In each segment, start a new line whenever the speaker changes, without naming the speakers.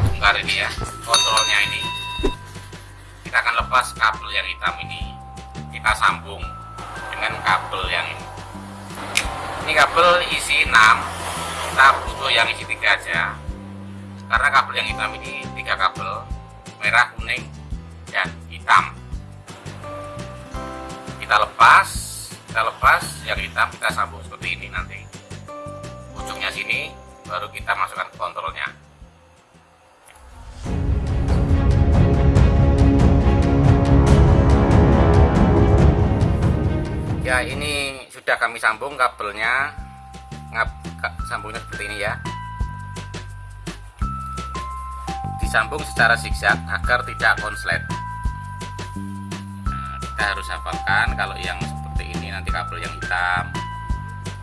bongkar ini ya kontrolnya ini. Kita akan lepas kabel yang hitam ini. Kita sambung dengan kabel yang ini. Ini kabel isi 6 kita butuh yang isi tiga aja. Karena kabel yang hitam ini tiga kabel merah kuning dan hitam. Kita lepas kita lepas yang hitam kita sambung seperti ini nanti. Ujungnya sini baru kita masukkan kontrolnya ya ini sudah kami sambung kabelnya. Ngap sambungnya seperti ini ya. Disambung secara zigzag agar tidak konslet. Nah, kita harus hafalkan kalau yang seperti ini. Nanti kabel yang hitam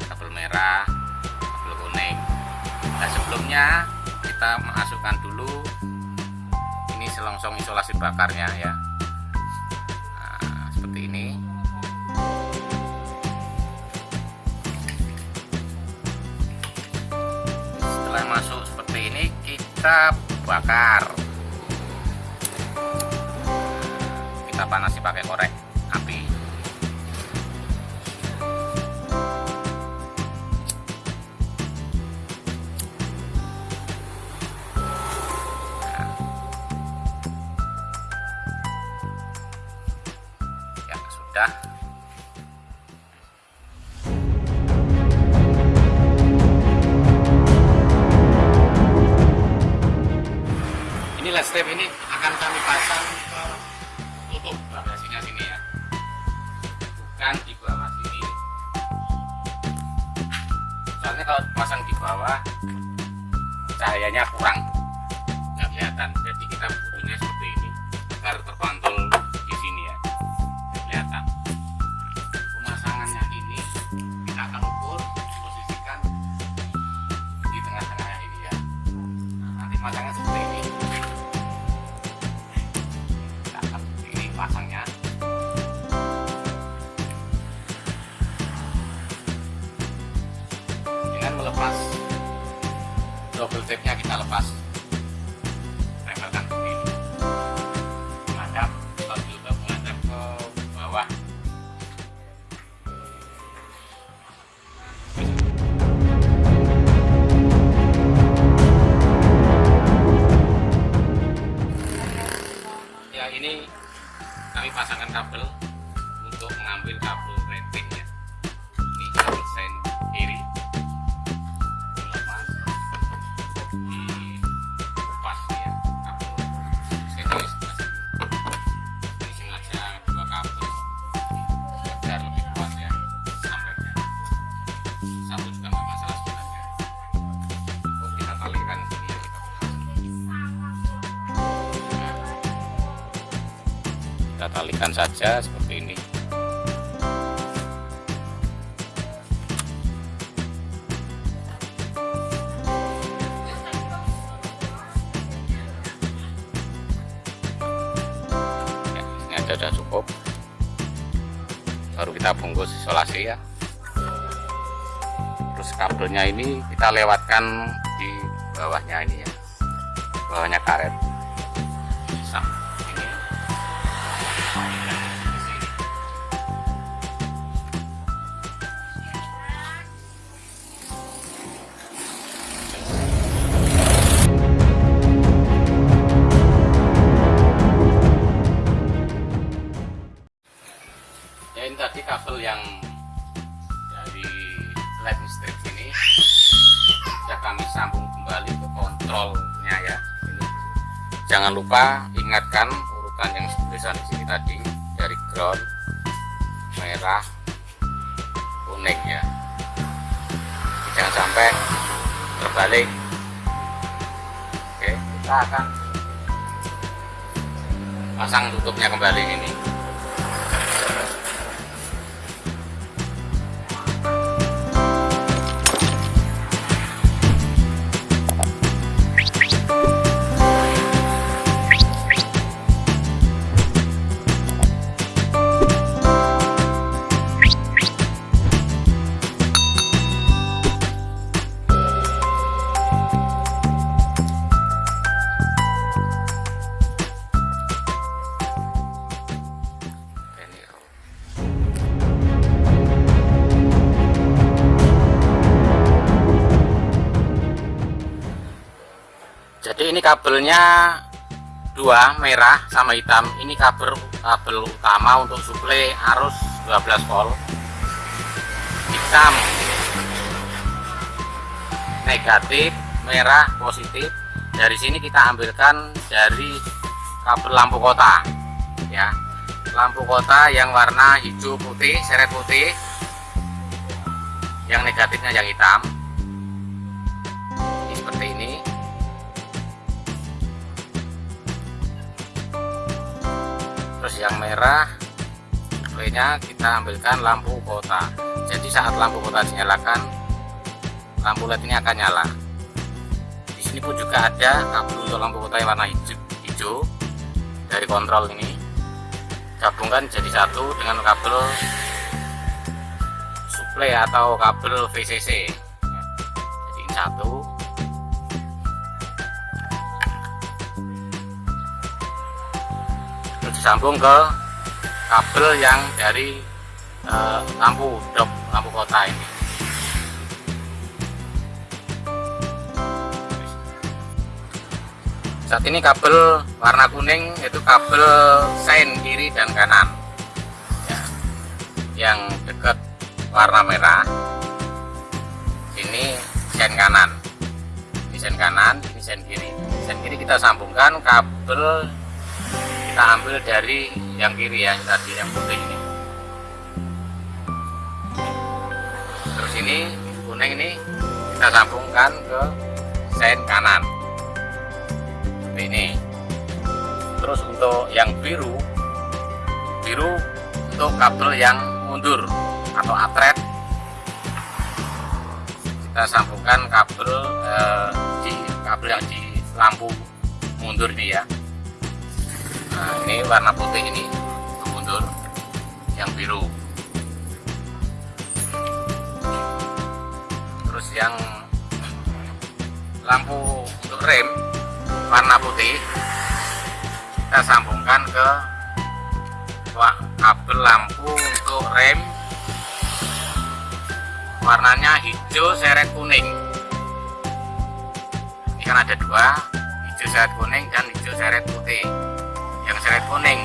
kabel merah kabel kuning. Nah sebelumnya kita masukkan dulu ini selongsong isolasi bakarnya ya. Nah, seperti ini kita bakar. Kita panasi pakai korek api step ini saja seperti ini. Ya, ini aja sudah cukup. Baru kita bungkus isolasi ya. Terus kabelnya ini kita lewatkan di bawahnya ini ya. Bawahnya karet sambung kembali ke kontrolnya ya. Ini jangan lupa ingatkan urutan yang tulisan di sini tadi dari ground merah kuning ya. Jangan sampai terbalik. Oke kita akan pasang tutupnya kembali ini ini kabelnya dua merah sama hitam. Ini kabel kabel utama untuk suplai arus 12 volt. Hitam. Negatif merah positif. Dari sini kita ambilkan dari kabel lampu kota. Ya. Lampu kota yang warna hijau putih seret putih. Yang negatifnya yang hitam terus yang merah nya kita ambilkan lampu kota. Jadi saat lampu kota dinyalakan lampu led ini akan nyala. Di sini pun juga ada kabel untuk lampu kota yang warna hijau, hijau dari kontrol ini. Gabungkan jadi satu dengan kabel suplai atau kabel VCC jadi satu terus disambung ke kabel yang dari uh, lampu dop lampu kota ini. Saat ini kabel warna kuning itu kabel sein kiri dan kanan. Ya. yang dekat warna merah. Ini sein kanan. Ini sein kanan ini sein kiri. Sein kiri kita sambungkan kabel kita ambil dari yang kiri ya tadi yang putih ini. Terus ini kuning ini kita sambungkan ke sen kanan. Seperti ini. Terus untuk yang biru biru untuk kabel yang mundur atau atret kita sambungkan kabel eh, di kabel yang di lampu mundur ini ya nah ini warna putih ini untuk mundur. Yang biru. Terus yang lampu untuk rem warna putih kita sambungkan ke kabel lampu untuk rem. Warnanya hijau seret kuning. Ini kan ada dua hijau seret kuning dan hijau seret putih yang seret kuning.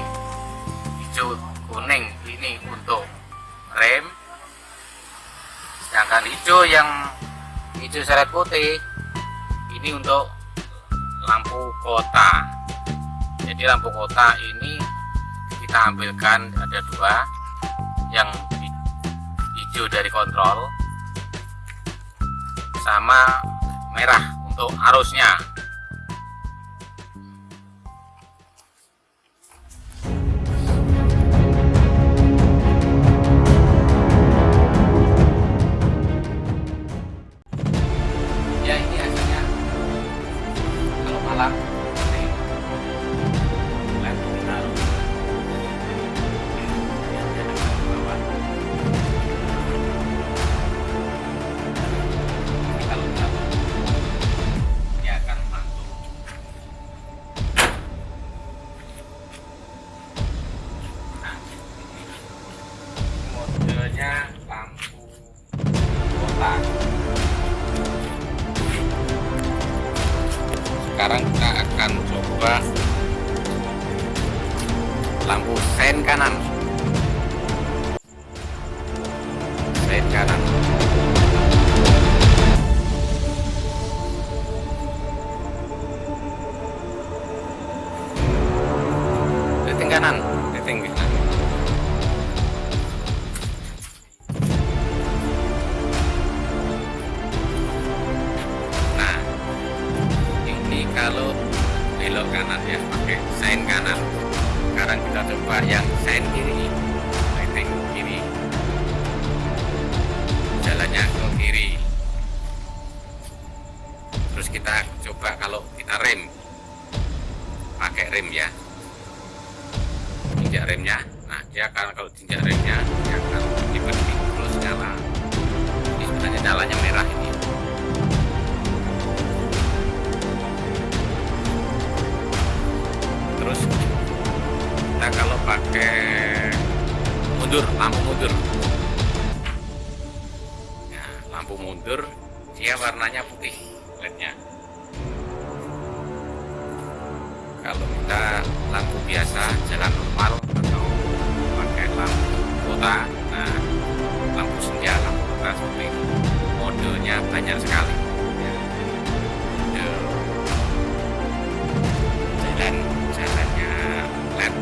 Hijau kuning ini untuk rem. Sedangkan hijau yang hijau seret putih ini untuk lampu kota. Jadi lampu kota ini kita ambilkan ada dua. Yang hijau dari kontrol sama merah untuk arusnya sekarang kita akan coba lampu sen kanan. Sen kanan. Kanan kiri terus kita coba kalau kita rem. Pakai rem ya. Tinjak remnya. Nah dia akan kalau tinjak remnya dia akan tiba terus nyala ini sebenarnya nyalanya merah ini. Terus kita kalau pakai mundur lampu mundur mundur dia warnanya putih lednya. Kalau kita lampu biasa jalan normal atau pakai lampu kota nah lampu senja lampu kota seperti itu. Modenya banyak sekali. Ya. mode jalan jalannya led.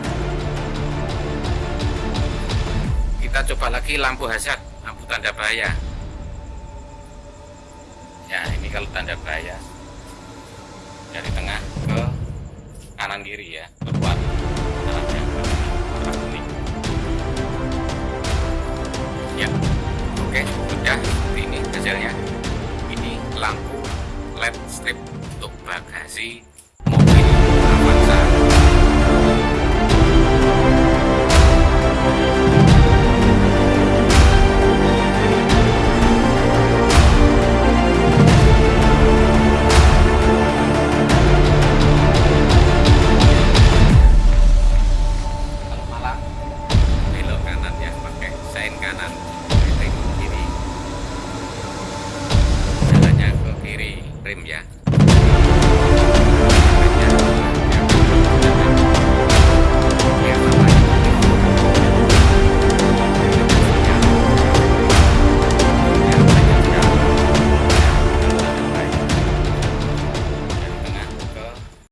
Kita coba lagi lampu hazard lampu tanda bahaya. ya kalau tanda bahaya. Dari tengah ke kanan kiri ya kuning ya oke sudah seperti ini hasilnya. Ini lampu led strip untuk bagasi mobil Avanza kanan setting kiri. Jalannya ke kiri rem ya